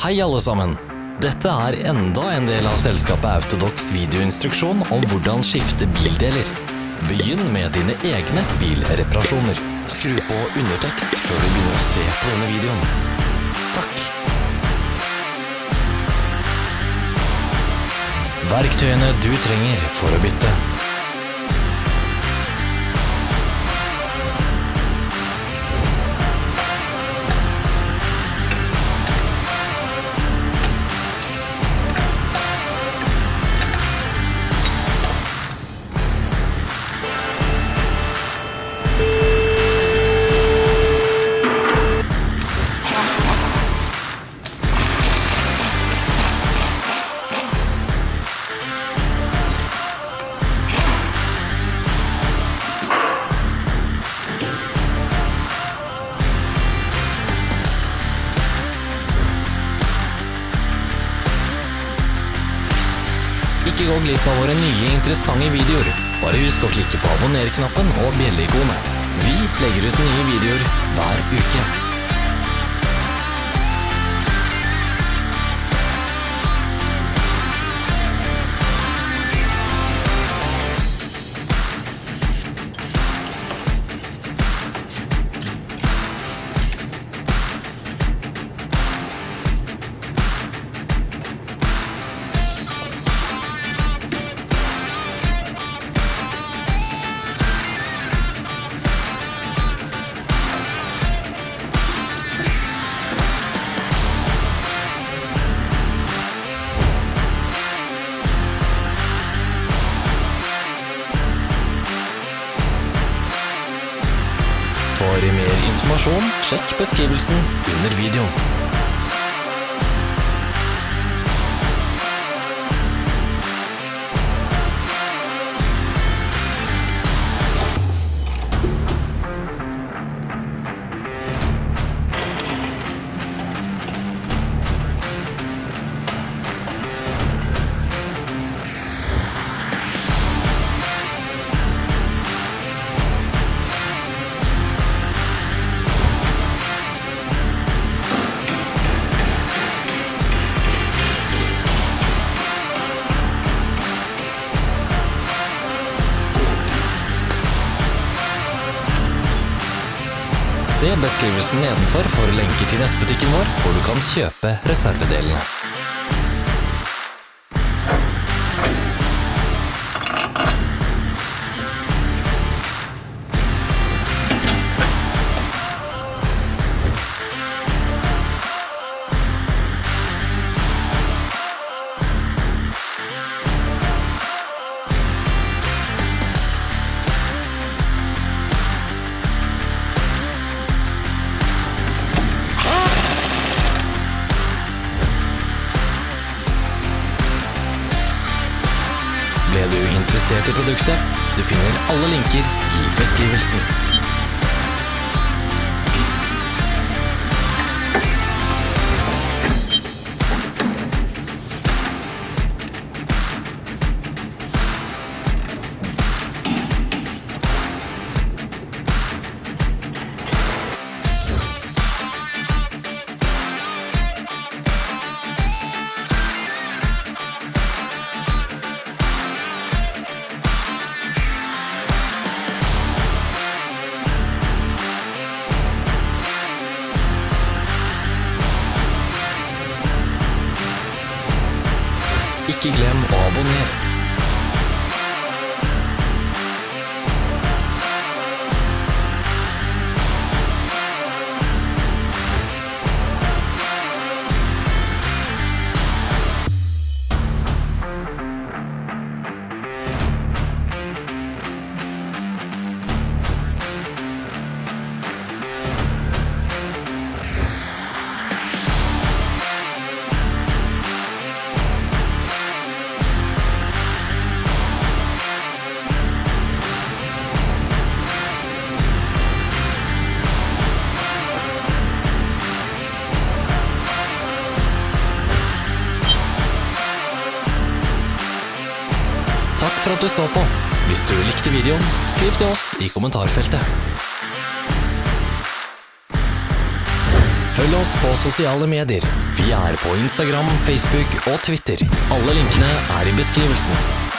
Hei alle sammen! Dette er enda en del av selskapet Autodox videoinstruksjon om hvordan skifte bildeler. Begynn med dine egne bilreparasjoner. Skru på undertekst før du begynner å se på denne videoen. Takk! Verktøyene du trenger for å bytte. Gå glipp av våre nye interessante videoer. Bare husk å klikke på abonner-knappen og bjelleikonet. Vi legger ut nye videoer hver uke. For mer informasjon, sjekk beskrivelsen under videoen. Se beskrivelsen nedenfor for lenker til nettbutikken vår, hvor du kan kjøpe reservedelene. Produktet? Du finner alle linker i beskrivelsen. Ikke glem å abonnere. Takk for at du så på. Hvis du likte videoen, skriv til oss i kommentarfeltet. Følg oss på sosiale medier. Vi er på Instagram, Facebook og Twitter. Alle linkene er i beskrivelsen.